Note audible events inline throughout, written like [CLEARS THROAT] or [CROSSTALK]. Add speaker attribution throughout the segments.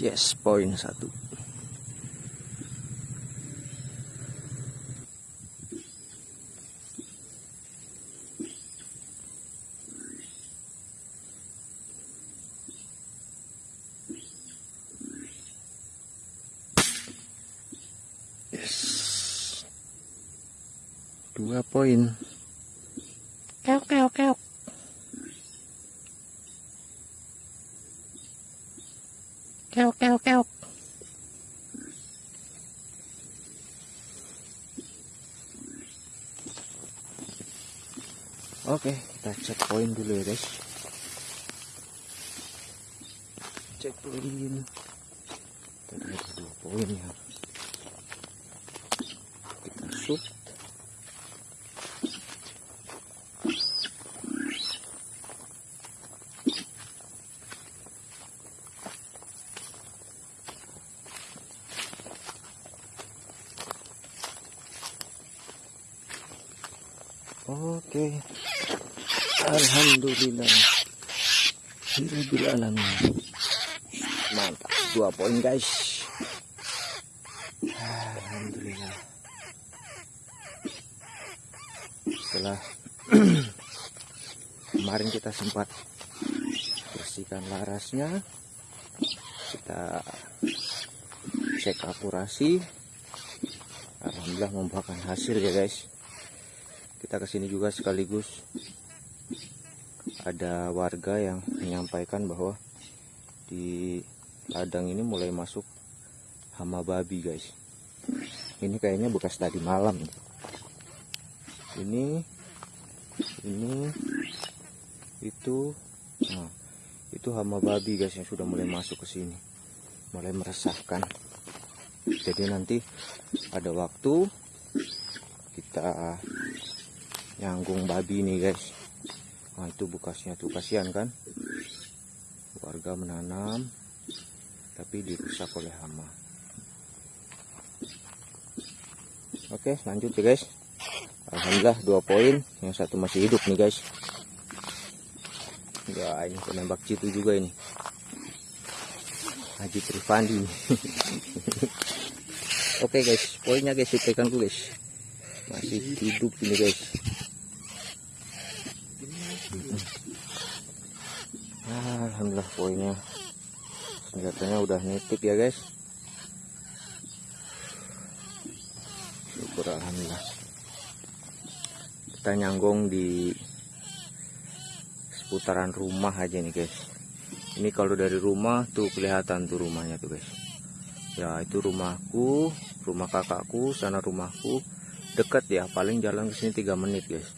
Speaker 1: yes poin satu. Yes. Dua poin. Keok keok keok keok keok keok Oke, kita cek poin dulu ya guys. Cek poin. Tadi ada dua poin ya. Kita shoot. Oke. Alhamdulillah. Hirabil alamin. Mantap. Dua poin guys. Alhamdulillah. Setelah [CLEARS THROAT] kemarin kita sempat bersihkan larasnya, kita cek akurasi. Alhamdulillah membuahkan hasil ya guys kita ke sini juga sekaligus ada warga yang menyampaikan bahwa di ladang ini mulai masuk hama babi guys. Ini kayaknya bekas tadi malam. Ini ini itu nah itu hama babi guys yang sudah mulai masuk ke sini. Mulai meresahkan. Jadi nanti ada waktu kita nyanggung babi nih guys. Nah itu bekasnya tuh kasihan kan? Warga menanam tapi dirusak oleh hama. Oke lanjut ya guys. Alhamdulillah dua poin. Yang satu masih hidup nih guys. Ya ini penembak citu juga ini. Haji Trifandi. [LAUGHS] Oke guys. Poinnya guys ikanku guys. Masih hidup ini guys Alhamdulillah poinnya. Senjatanya udah nitik ya guys. Syukur Alhamdulillah. Kita nyanggung di seputaran rumah aja nih guys. Ini kalau dari rumah tuh kelihatan tuh rumahnya tuh guys. Ya itu rumahku rumah kakakku sana rumahku. Dekat ya paling jalan ke sini 3 menit guys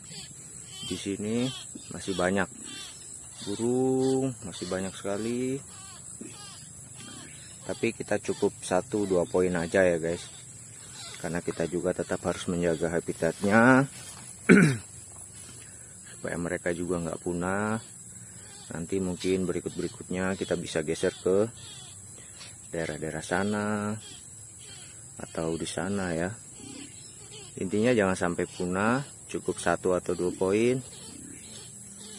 Speaker 1: di sini masih banyak burung masih banyak sekali. Tapi kita cukup satu dua poin aja ya guys. Karena kita juga tetap harus menjaga habitatnya [CLEARS THROAT] supaya mereka juga nggak punah. Nanti mungkin berikut-berikutnya kita bisa geser ke daerah-daerah sana atau di sana ya. Intinya jangan sampai punah cukup satu atau dua poin.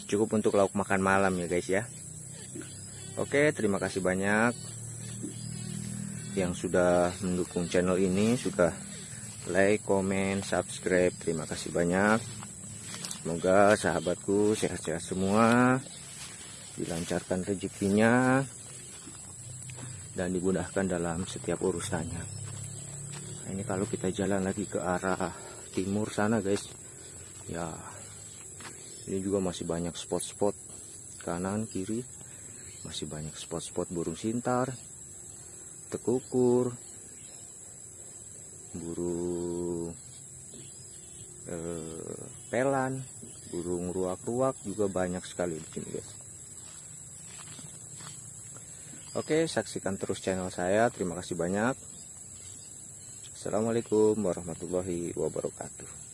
Speaker 1: Cukup untuk lauk makan malam ya guys ya. Oke terima kasih banyak. Yang sudah mendukung channel ini sudah like comment subscribe. Terima kasih banyak. Semoga sahabatku sehat-sehat semua dilancarkan rezekinya dan dimudahkan dalam setiap urusannya. Nah, ini kalau kita jalan lagi ke arah timur sana guys ya ini juga masih banyak spot-spot kanan kiri. Masih banyak spot-spot burung sintar tekukur burung eh, pelan burung ruak-ruak juga banyak sekali di sini guys. Oke saksikan terus channel saya. Terima kasih banyak. Assalamualaikum warahmatullahi wabarakatuh